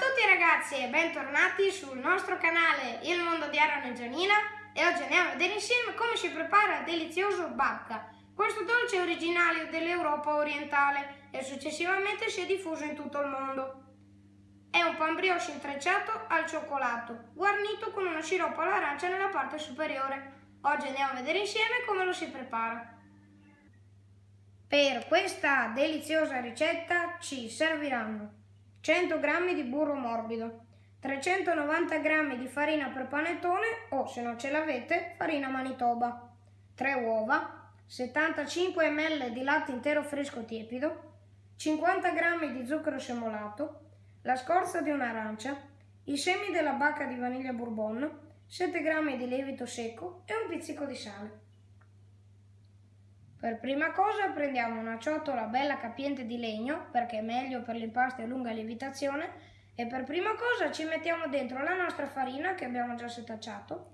tutti ragazzi e bentornati sul nostro canale Il Mondo di Aaron e Gianina e oggi andiamo a vedere insieme come si prepara il delizioso babka. Questo dolce è originario dell'Europa orientale e successivamente si è diffuso in tutto il mondo. È un pan brioche intrecciato al cioccolato, guarnito con uno sciroppo all'arancia nella parte superiore. Oggi andiamo a vedere insieme come lo si prepara. Per questa deliziosa ricetta ci serviranno 100 g di burro morbido, 390 g di farina per panettone o, se non ce l'avete, farina manitoba, 3 uova, 75 ml di latte intero fresco tiepido, 50 g di zucchero semolato, la scorza di un'arancia, i semi della bacca di vaniglia bourbon, 7 g di lievito secco e un pizzico di sale. Per prima cosa prendiamo una ciotola bella capiente di legno, perché è meglio per l'impasto e lunga lievitazione, e per prima cosa ci mettiamo dentro la nostra farina che abbiamo già setacciato,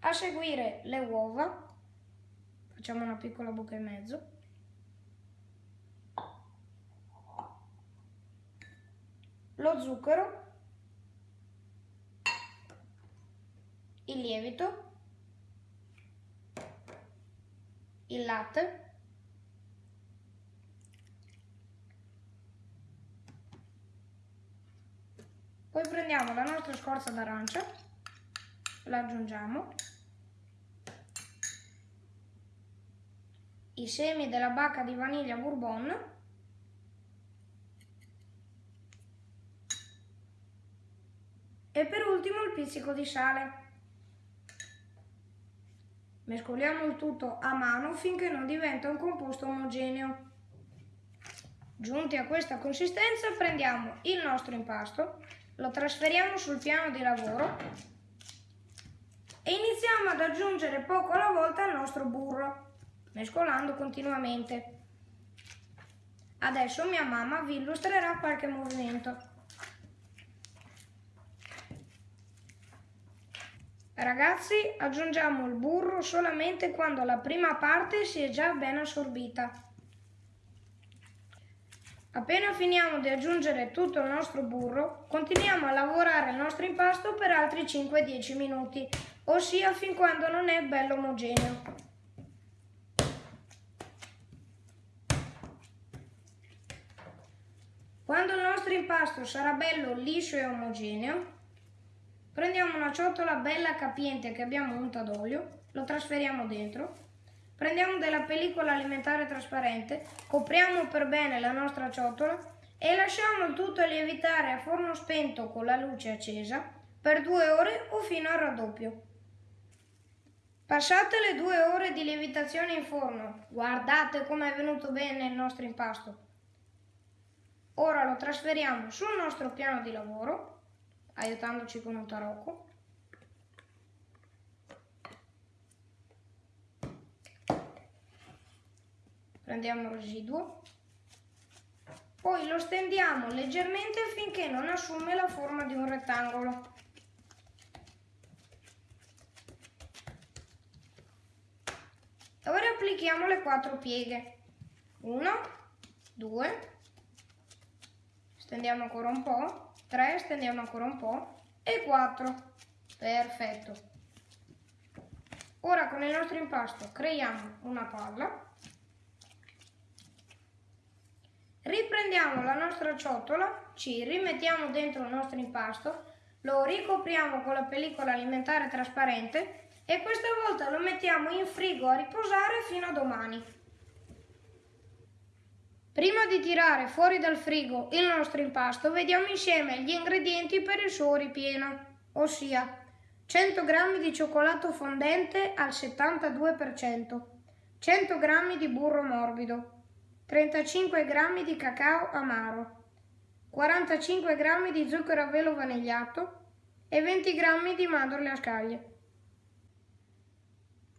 a seguire le uova, facciamo una piccola buca e mezzo, lo zucchero, il lievito, il latte. Poi prendiamo la nostra scorza d'arancia la aggiungiamo. I semi della bacca di vaniglia bourbon. E per ultimo il pizzico di sale Mescoliamo il tutto a mano finché non diventa un composto omogeneo. Giunti a questa consistenza prendiamo il nostro impasto, lo trasferiamo sul piano di lavoro e iniziamo ad aggiungere poco alla volta il nostro burro, mescolando continuamente. Adesso mia mamma vi illustrerà qualche movimento. Ragazzi, aggiungiamo il burro solamente quando la prima parte si è già ben assorbita. Appena finiamo di aggiungere tutto il nostro burro, continuiamo a lavorare il nostro impasto per altri 5-10 minuti, ossia fin quando non è bello omogeneo. Quando il nostro impasto sarà bello liscio e omogeneo, Prendiamo una ciotola bella capiente che abbiamo unta d'olio, lo trasferiamo dentro, prendiamo della pellicola alimentare trasparente, copriamo per bene la nostra ciotola e lasciamo il tutto lievitare a forno spento con la luce accesa per due ore o fino al raddoppio. Passate le due ore di lievitazione in forno, guardate come è venuto bene il nostro impasto. Ora lo trasferiamo sul nostro piano di lavoro aiutandoci con un tarocco. Prendiamo il residuo, poi lo stendiamo leggermente finché non assume la forma di un rettangolo. Ora applichiamo le quattro pieghe. Uno, due, stendiamo ancora un po', 3, stendiamo ancora un po' e 4. Perfetto. Ora con il nostro impasto creiamo una palla. Riprendiamo la nostra ciotola, ci rimettiamo dentro il nostro impasto, lo ricopriamo con la pellicola alimentare trasparente e questa volta lo mettiamo in frigo a riposare fino a domani. Prima di tirare fuori dal frigo il nostro impasto, vediamo insieme gli ingredienti per il suo ripieno, ossia 100 g di cioccolato fondente al 72%, 100 g di burro morbido, 35 g di cacao amaro, 45 g di zucchero a velo vanigliato e 20 g di mandorle a scaglie.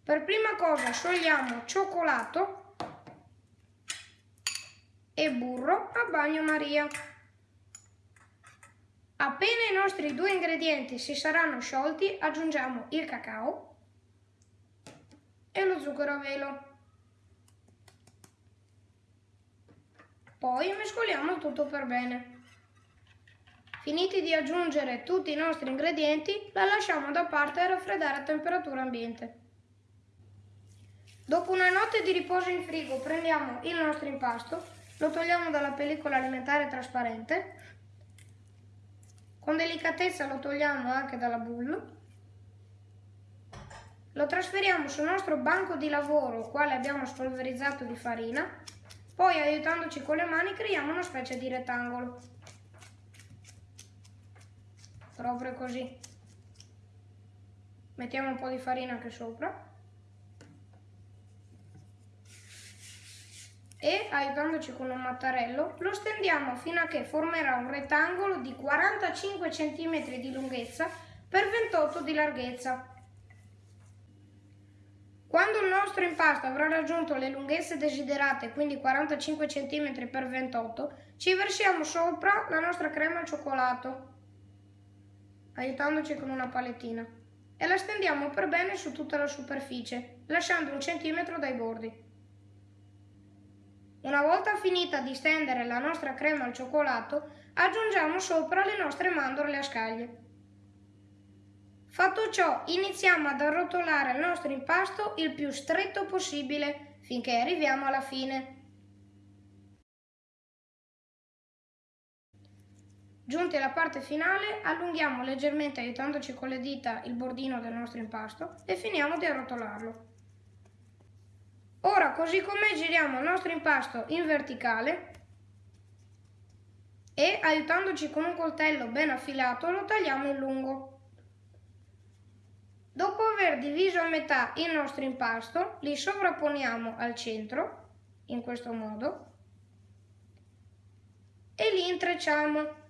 Per prima cosa sciogliamo cioccolato e burro a bagnomaria. Appena i nostri due ingredienti si saranno sciolti, aggiungiamo il cacao e lo zucchero a velo. Poi mescoliamo tutto per bene. Finiti di aggiungere tutti i nostri ingredienti, la lasciamo da parte e raffreddare a temperatura ambiente. Dopo una notte di riposo in frigo prendiamo il nostro impasto, lo togliamo dalla pellicola alimentare trasparente, con delicatezza lo togliamo anche dalla boule, lo trasferiamo sul nostro banco di lavoro, quale abbiamo spolverizzato di farina, poi aiutandoci con le mani creiamo una specie di rettangolo. Proprio così. Mettiamo un po' di farina anche sopra. E aiutandoci con un mattarello lo stendiamo fino a che formerà un rettangolo di 45 cm di lunghezza per 28 di larghezza. Quando il nostro impasto avrà raggiunto le lunghezze desiderate, quindi 45 cm x 28, ci versiamo sopra la nostra crema al cioccolato, aiutandoci con una palettina, e la stendiamo per bene su tutta la superficie, lasciando un centimetro dai bordi. Una volta finita di stendere la nostra crema al cioccolato, aggiungiamo sopra le nostre mandorle a scaglie. Fatto ciò, iniziamo ad arrotolare il nostro impasto il più stretto possibile finché arriviamo alla fine. Giunti alla parte finale, allunghiamo leggermente aiutandoci con le dita il bordino del nostro impasto e finiamo di arrotolarlo. Ora, così come giriamo il nostro impasto in verticale e aiutandoci con un coltello ben affilato lo tagliamo in lungo. Dopo aver diviso a metà il nostro impasto, li sovrapponiamo al centro, in questo modo, e li intrecciamo.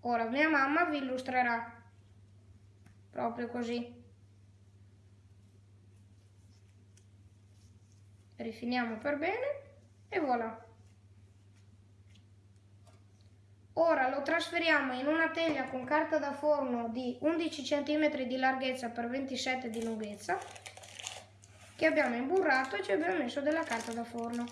Ora mia mamma vi illustrerà, proprio così. Rifiniamo per bene e voilà. Ora lo trasferiamo in una teglia con carta da forno di 11 cm di larghezza per 27 di lunghezza che abbiamo imburrato e ci abbiamo messo della carta da forno.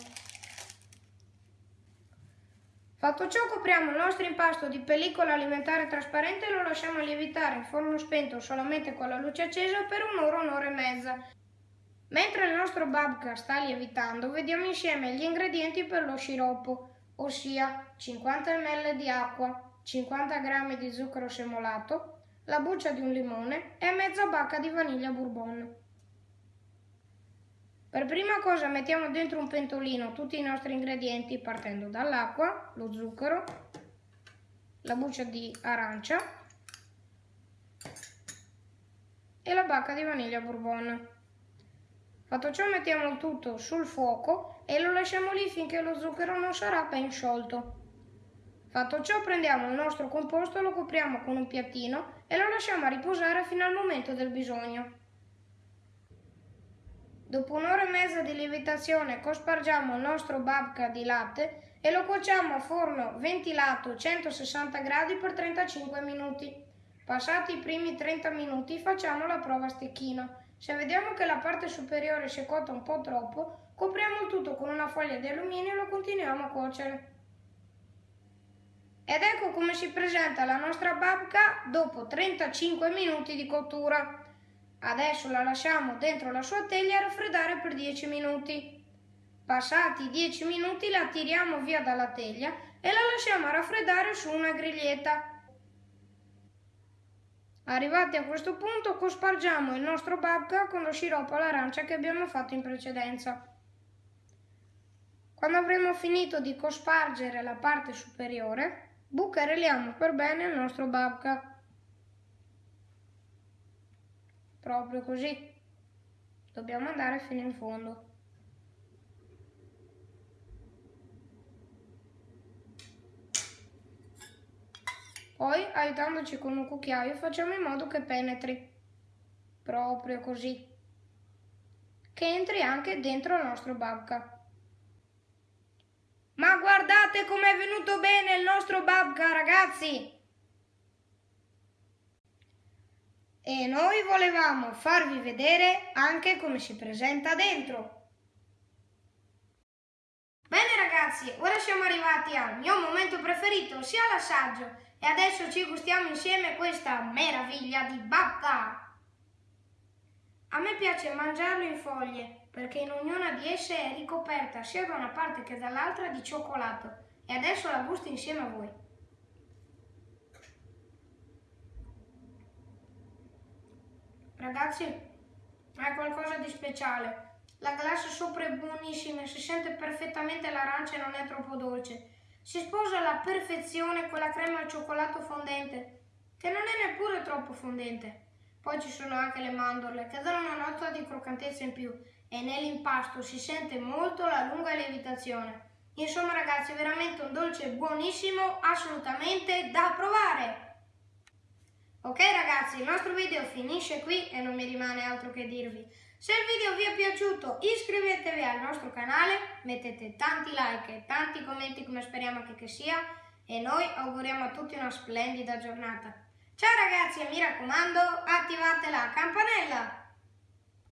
Fatto ciò copriamo il nostro impasto di pellicola alimentare trasparente e lo lasciamo lievitare in forno spento solamente con la luce accesa per un'ora, un'ora e mezza Mentre il nostro babka sta lievitando, vediamo insieme gli ingredienti per lo sciroppo, ossia 50 ml di acqua, 50 g di zucchero semolato, la buccia di un limone e mezza bacca di vaniglia bourbon. Per prima cosa mettiamo dentro un pentolino tutti i nostri ingredienti partendo dall'acqua, lo zucchero, la buccia di arancia e la bacca di vaniglia bourbon. Fatto ciò mettiamo il tutto sul fuoco e lo lasciamo lì finché lo zucchero non sarà ben sciolto. Fatto ciò prendiamo il nostro composto, lo copriamo con un piattino e lo lasciamo a riposare fino al momento del bisogno. Dopo un'ora e mezza di lievitazione cospargiamo il nostro babka di latte e lo cuociamo a forno ventilato 160 gradi per 35 minuti. Passati i primi 30 minuti facciamo la prova a stecchino se vediamo che la parte superiore si è cotta un po' troppo, copriamo il tutto con una foglia di alluminio e lo continuiamo a cuocere. Ed ecco come si presenta la nostra babka dopo 35 minuti di cottura. Adesso la lasciamo dentro la sua teglia a raffreddare per 10 minuti. Passati 10 minuti la tiriamo via dalla teglia e la lasciamo raffreddare su una griglietta Arrivati a questo punto cospargiamo il nostro babka con lo sciroppo all'arancia che abbiamo fatto in precedenza. Quando avremo finito di cospargere la parte superiore, bucherelliamo per bene il nostro babka. Proprio così. Dobbiamo andare fino in fondo. Poi, aiutandoci con un cucchiaio, facciamo in modo che penetri. Proprio così. Che entri anche dentro il nostro babka. Ma guardate com'è venuto bene il nostro babka, ragazzi! E noi volevamo farvi vedere anche come si presenta dentro. Bene ragazzi, ora siamo arrivati al mio momento preferito, ossia l'assaggio. E adesso ci gustiamo insieme questa meraviglia di babka. A me piace mangiarlo in foglie, perché in ognuna di esse è ricoperta sia da una parte che dall'altra di cioccolato. E adesso la gusto insieme a voi. Ragazzi, è qualcosa di speciale. La glassa sopra è buonissima, si sente perfettamente l'arancia e non è troppo dolce. Si sposa alla perfezione con la crema al cioccolato fondente, che non è neppure troppo fondente. Poi ci sono anche le mandorle, che danno una nota di croccantezza in più e nell'impasto si sente molto la lunga lievitazione. Insomma ragazzi, è veramente un dolce buonissimo, assolutamente da provare! Ok ragazzi, il nostro video finisce qui e non mi rimane altro che dirvi. Se il video vi è piaciuto iscrivetevi al nostro canale, mettete tanti like e tanti commenti come speriamo che, che sia e noi auguriamo a tutti una splendida giornata. Ciao ragazzi e mi raccomando attivate la campanella!